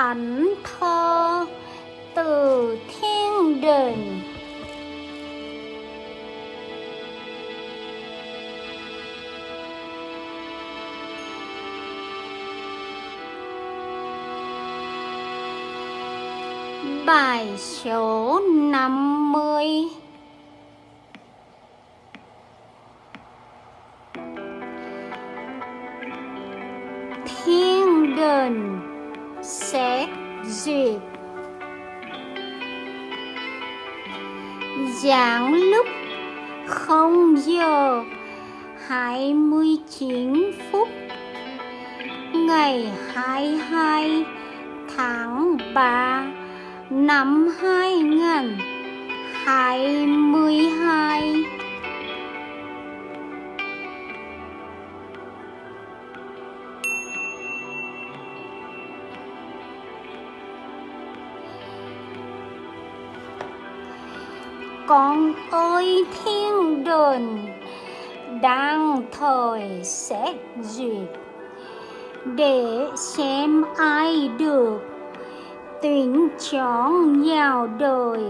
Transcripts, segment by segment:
thánh thơ từ thiên đình. Bài số 50 Thiên đình sẽ duyệt Giảng lúc không giờ 29 phút Ngày 22 tháng 3 năm 2022 Con ơi, thiên đồn đang thời xét duyệt. Để xem ai được tuyển chọn vào đời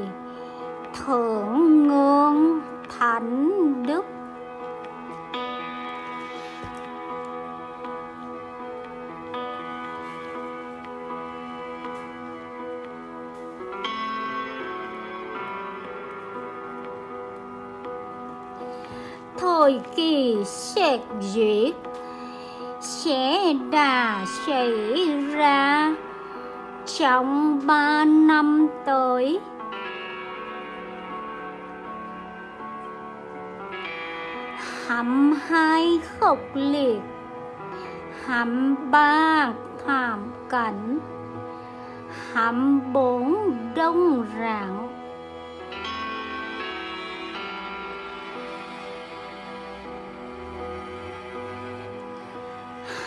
thượng ngương thánh đức. Thời kỳ xét duyệt sẽ đà xảy ra. Trong ba năm tới hầm hai khốc liệt hầm ba thảm cảnh hầm bốn đông rạng.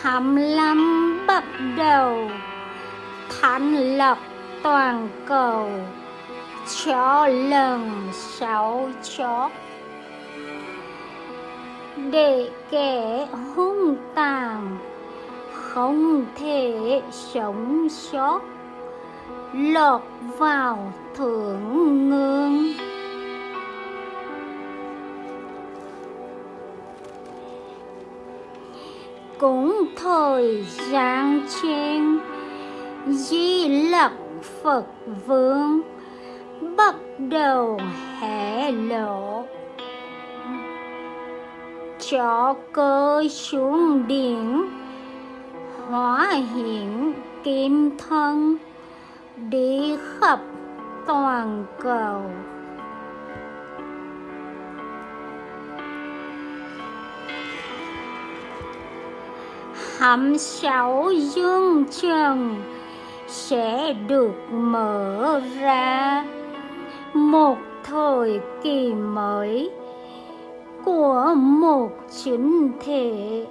Hầm năm bắt đầu thành lập toàn cầu cho lần sáu chót để kẻ hung tàn không thể sống sót, lọt vào thượng ngương cũng thời gian trên, Di Lặc Phật Vương bắt đầu hé lộ. Cho cơ xuống điện hóa hiện kim thân, đi khắp toàn cầu. Hầm sáu dương trần sẽ được mở ra. Một thời kỳ mới của một chính thể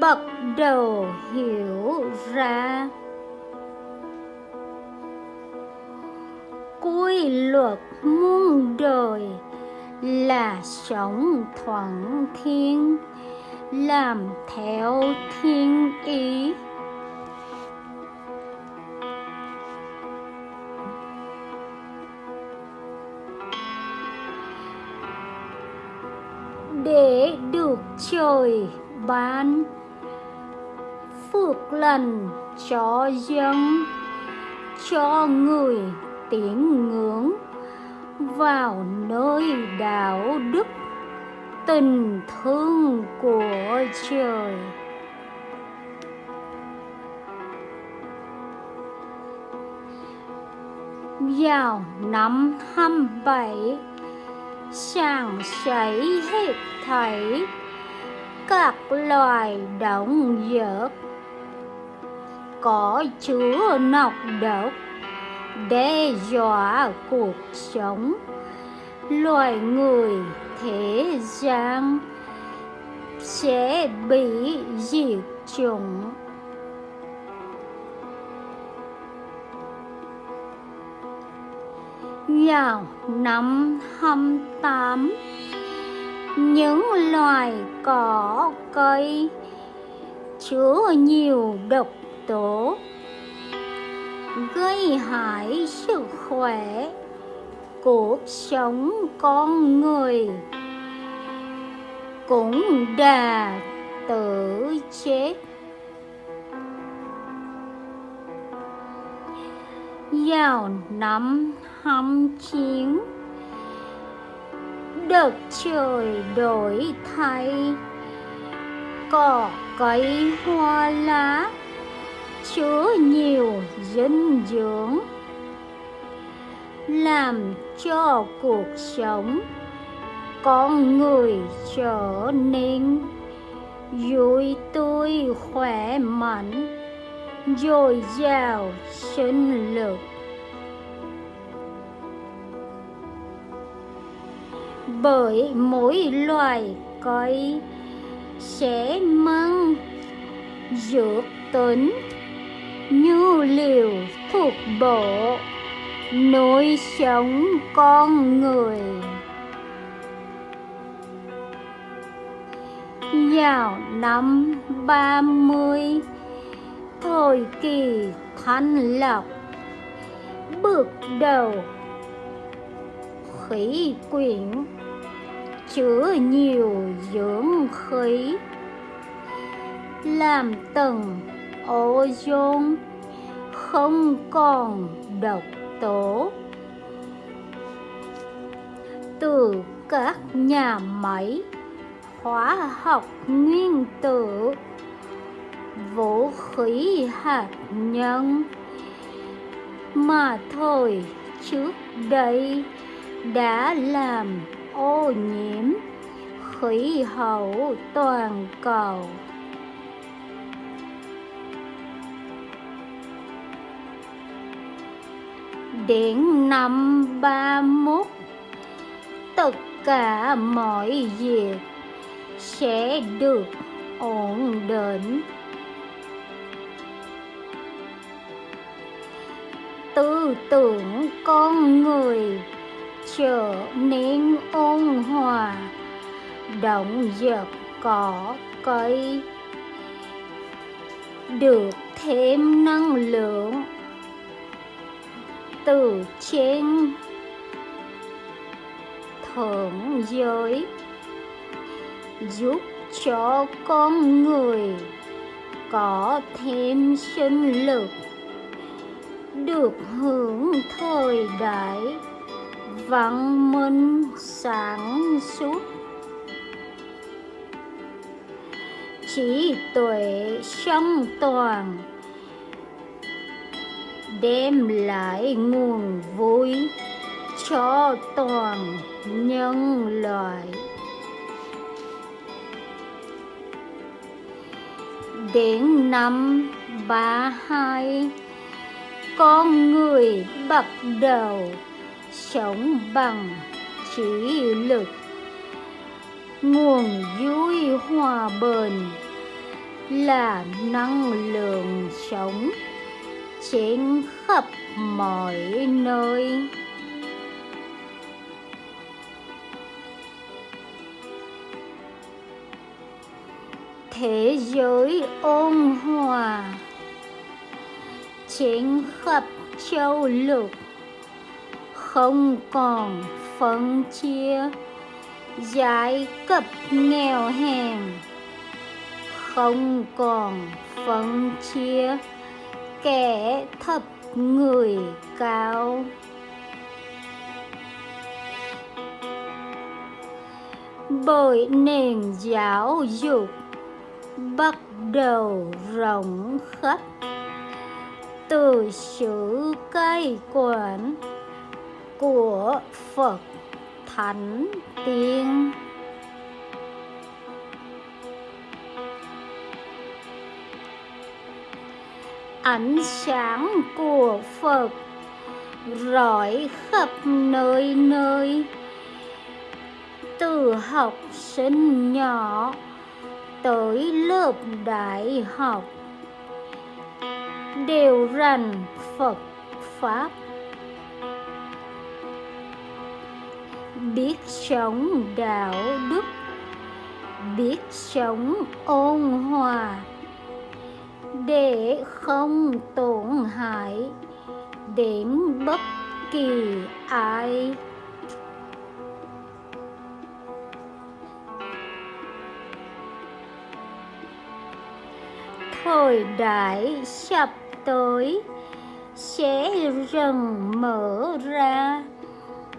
bắt đầu hiểu ra. Quy luật muôn đời là sống thuận thiên làm theo thiên ý để được trời ban phước lành cho dân, cho người tín ngưỡng vào nơi đạo đức tình thương của trời. Vào năm 27 sàng sảy hết thảy các loài động vật. Có chứa nọc độc đe dọa cuộc sống loài người thế gian sẽ bị diệt chủng. Vào năm 28 những loài cỏ cây chứa nhiều độc tố, gây hại sức khỏe cuộc sống con người cũng đà tự chết. Vào năm hăm chiến, đất trời đổi thay, cỏ cây hoa lá, chứa nhiều dinh dưỡng làm cho cuộc sống con người trở nên vui tươi, khỏe mạnh, dồi dào sinh lực. Bởi mỗi loài cây sẽ mang dược tính như liều thuộc bộ nuôi sống con người. Vào năm ba mươi, thời kỳ thanh lọc, bước đầu, khí quyển chứa nhiều dưỡng khí, làm tầng ozone không còn độc tố. Từ các nhà máy, hóa học nguyên tử, vũ khí hạt nhân. Mà thôi trước đây đã làm ô nhiễm khí hậu toàn cầu. Điển năm ba mốt. Tất cả mọi việc sẽ được ổn định. Tư tưởng con người trở nên ôn hòa, động vật cỏ cây, được thêm năng lượng từ trên thượng giới giúp cho con người có thêm sinh lực, được hưởng thời đại văn minh sáng suốt. Trí tuệ song toàn đem lại nguồn vui cho toàn nhân loại. Đến năm ba hai, con người bắt đầu sống bằng trí lực. Nguồn vui hòa bền là năng lượng sống trên khắp mọi nơi. Thế giới ôn hòa trên khắp châu lục, không còn phân chia giai cấp nghèo hèn, không còn phân chia kẻ thập người cao bởi nền giáo dục bắt đầu rộng khắp từ sự cai quản của Phật Thánh Tiên. Ánh sáng của Phật rọi khắp nơi nơi. Từ học sinh nhỏ tới lớp đại học, đều rành Phật Pháp. Biết sống đạo đức, biết sống ôn hòa để không tổn hại đến bất kỳ ai. Thời đại sắp tới sẽ dần mở ra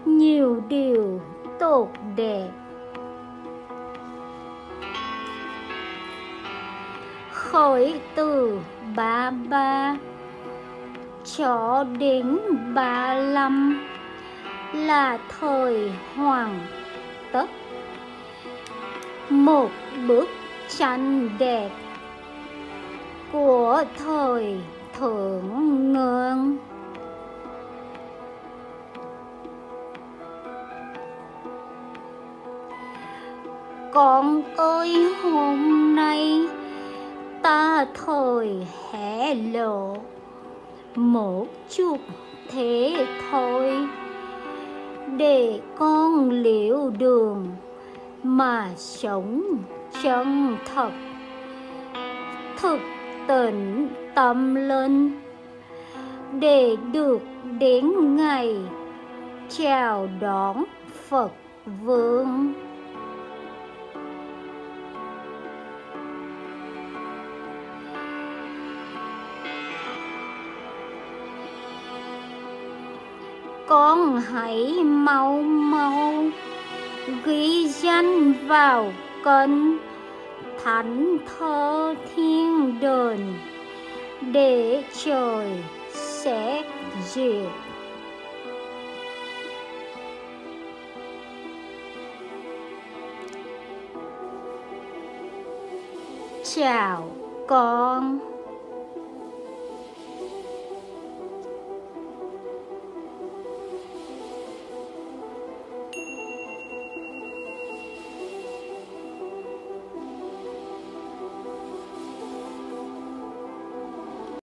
nhiều điều tốt đẹp. Khởi từ ba ba cho đến ba lăm là thời hoàng tất. Một bức tranh đẹp của thời thượng ngưỡng con ơi, hôm nay ta thời hé lộ. Một chút thế thôi. Để con liệu đường mà sống chân thật. Thực tỉnh tâm linh. Để được đến ngày chào đón Phật vương. Con hãy mau mau ghi danh vào cân thánh thơ thiên đền để trời sẽ duyệt chào con.